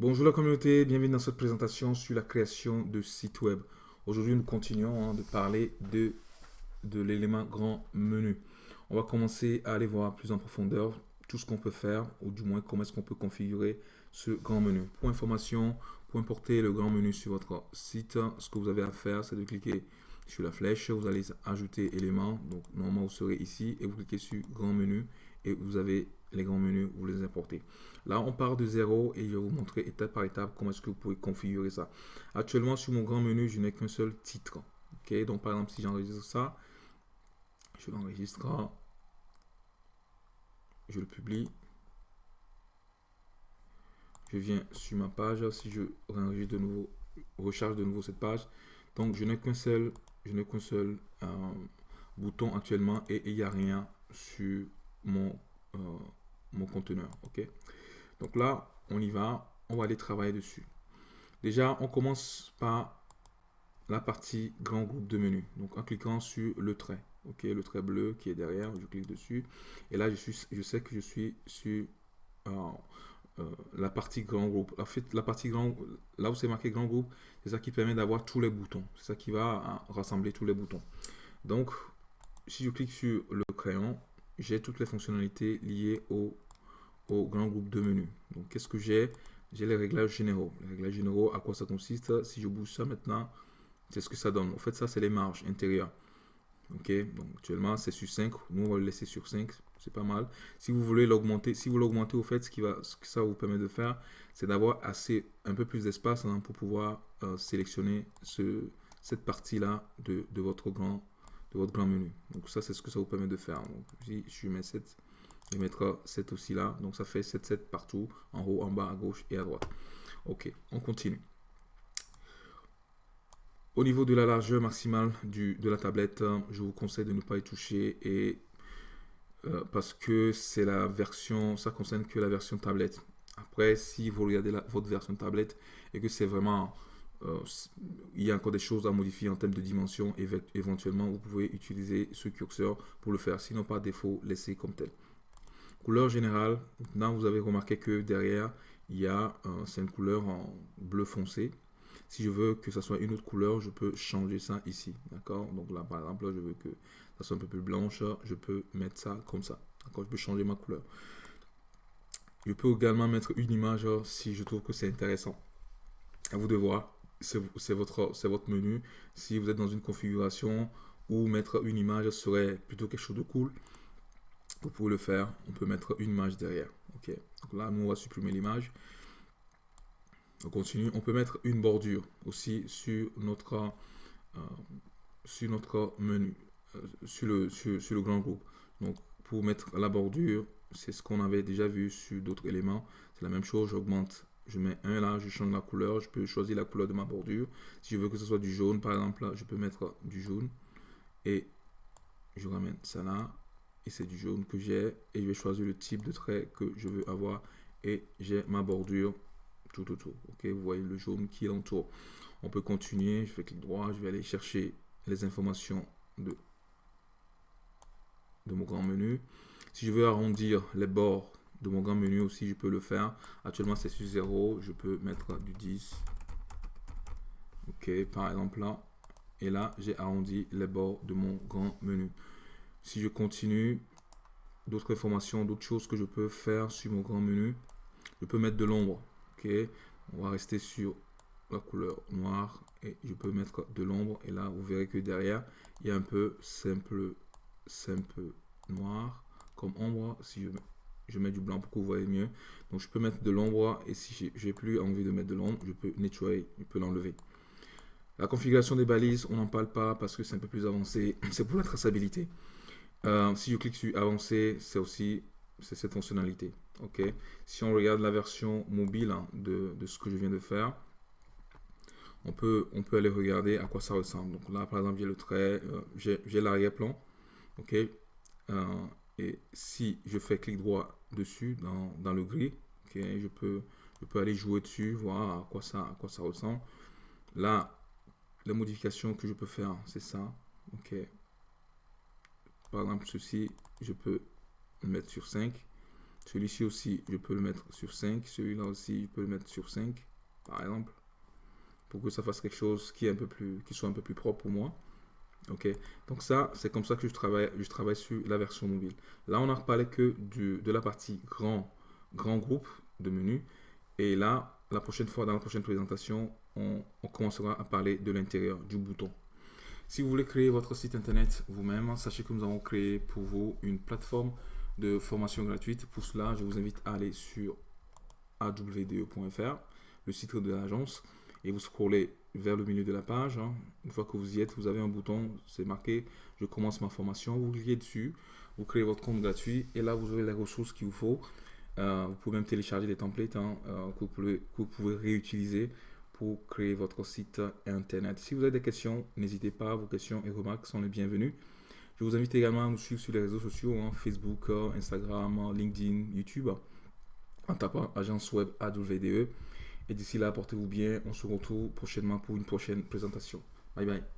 Bonjour la communauté, bienvenue dans cette présentation sur la création de sites web. Aujourd'hui, nous continuons hein, de parler de, de l'élément grand menu. On va commencer à aller voir plus en profondeur tout ce qu'on peut faire, ou du moins comment est-ce qu'on peut configurer ce grand menu. Pour information, pour importer le grand menu sur votre site, ce que vous avez à faire, c'est de cliquer sur la flèche, vous allez ajouter éléments, donc normalement vous serez ici, et vous cliquez sur grand menu, et vous avez les grands menus, vous les importez. Là, on part de zéro et je vais vous montrer étape par étape comment est-ce que vous pouvez configurer ça. Actuellement, sur mon grand menu, je n'ai qu'un seul titre. Ok, donc par exemple, si j'enregistre ça, je l'enregistre, je le publie. Je viens sur ma page, si je de nouveau, recharge de nouveau cette page. Donc, je n'ai qu'un seul, je n'ai qu'un seul euh, bouton actuellement et il n'y a rien sur mon euh, mon conteneur. ok? Donc là, on y va. On va aller travailler dessus. Déjà, on commence par la partie grand groupe de menu. Donc en cliquant sur le trait. ok? Le trait bleu qui est derrière, je clique dessus. Et là, je, suis, je sais que je suis sur euh, euh, la partie grand groupe. En fait, la partie grand, là où c'est marqué grand groupe, c'est ça qui permet d'avoir tous les boutons. C'est ça qui va rassembler tous les boutons. Donc, si je clique sur le crayon, j'ai toutes les fonctionnalités liées au, au grand groupe de menus. Donc, qu'est-ce que j'ai? J'ai les réglages généraux. Les réglages généraux, à quoi ça consiste? Si je bouge ça maintenant, c'est ce que ça donne. En fait, ça, c'est les marges intérieures. Ok, donc actuellement c'est sur 5, nous on va le laisser sur 5, c'est pas mal. Si vous voulez l'augmenter, si vous l'augmentez au fait, ce, qui va, ce que ça vous permet de faire, c'est d'avoir assez, un peu plus d'espace hein, pour pouvoir euh, sélectionner ce, cette partie-là de, de, votre grand de votre grand menu. Donc ça, c'est ce que ça vous permet de faire. Donc si je mets 7, je mettre 7 aussi là. Donc ça fait 7, 7 partout, en haut, en bas, à gauche et à droite. Ok, on continue. Au niveau de la largeur maximale du, de la tablette, je vous conseille de ne pas y toucher et euh, parce que c'est la version, ça concerne que la version tablette. Après, si vous regardez la, votre version tablette et que c'est vraiment il y a encore des choses à modifier en termes de dimension. Éventuellement, vous pouvez utiliser ce curseur pour le faire. Sinon, par défaut, laissez comme tel. Couleur générale. Maintenant, vous avez remarqué que derrière, il y a euh, c'est une couleur en bleu foncé. Si je veux que ça soit une autre couleur, je peux changer ça ici. D'accord? Donc là, par exemple, je veux que ça soit un peu plus blanche. Je peux mettre ça comme ça. D'accord? Je peux changer ma couleur. Je peux également mettre une image si je trouve que c'est intéressant. À vous de voir c'est votre, menu. Si vous êtes dans une configuration où mettre une image serait plutôt quelque chose de cool, vous pouvez le faire. On peut mettre une image derrière. Donc là, nous, on va supprimer l'image. On continue. On peut mettre une bordure aussi sur notre, euh, sur notre menu, euh, sur, le, sur, sur le grand groupe. Donc, pour mettre la bordure, c'est ce qu'on avait déjà vu sur d'autres éléments. C'est la même chose. J'augmente je mets un là, je change la couleur, je peux choisir la couleur de ma bordure. Si je veux que ce soit du jaune, par exemple, là, je peux mettre du jaune. Et je ramène ça là. Et c'est du jaune que j'ai. Et je vais choisir le type de trait que je veux avoir. Et j'ai ma bordure tout autour. Ok, vous voyez le jaune qui l'entoure. On peut continuer. Je fais clic droit. Je vais aller chercher les informations de, de mon grand menu. Si je veux arrondir les bords de mon grand menu aussi, je peux le faire. Actuellement, c'est sur 0. Je peux mettre du 10. Ok, par exemple là. Et là, j'ai arrondi les bords de mon grand menu. Si je continue, d'autres informations, d'autres choses que je peux faire sur mon grand menu. Je peux mettre de l'ombre. Ok, on va rester sur la couleur noire et je peux mettre de l'ombre. Et là, vous verrez que derrière, il y a un peu simple, simple noir comme ombre. Si je mets je mets du blanc pour que vous voyez mieux. Donc je peux mettre de l'ombre et si j'ai plus envie de mettre de l'ombre, je peux nettoyer, je peux l'enlever. La configuration des balises, on n'en parle pas parce que c'est un peu plus avancé. C'est pour la traçabilité. Euh, si je clique sur avancer, c'est aussi cette fonctionnalité. Ok. Si on regarde la version mobile hein, de, ce que je viens de faire, on peut, on peut aller regarder à quoi ça ressemble. Donc là, par exemple, j'ai le trait, euh, j'ai l'arrière-plan. Ok. Euh, et si je fais clic droit dessus dans, le gris, je, peux, je peux aller jouer dessus, voir à quoi ça, à quoi ça ressemble. Là, la modification que je peux faire, c'est ça. ok Par exemple, ceci, je peux le mettre sur 5. Celui-ci aussi, je peux le mettre sur 5. Celui-là aussi, je peux le mettre sur 5, par exemple. Pour que ça fasse quelque chose qui, est un peu plus, qui soit un peu plus propre pour moi. Ok, donc ça, c'est comme ça que je travaille, je travaille sur la version mobile. Là, on n'a parlé que de la partie grand, grand groupe de menu. Et là, la prochaine fois, dans la prochaine présentation, on, on commencera à parler de l'intérieur du bouton. Si vous voulez créer votre site internet vous-même, sachez que nous avons créé pour vous une plateforme de formation gratuite. Pour cela, je vous invite à aller sur awde.fr, le site de l'agence, et vous scrollez vers le milieu de la page. Hein. Une fois que vous y êtes, vous avez un bouton, c'est marqué « Je commence ma formation ». Vous cliquez dessus, vous créez votre compte gratuit, et là, vous aurez les ressources qu'il vous faut. Euh, vous pouvez même télécharger des templates hein, euh, que, que vous pouvez réutiliser pour créer votre site internet. Si vous avez des questions, n'hésitez pas, vos questions et remarques sont les bienvenues. Je vous invite également à nous suivre sur les réseaux sociaux, hein, Facebook, Instagram, LinkedIn, YouTube, en tapant agence web AWDE. Et d'ici là, portez-vous bien. On se retrouve prochainement pour une prochaine présentation. Bye bye.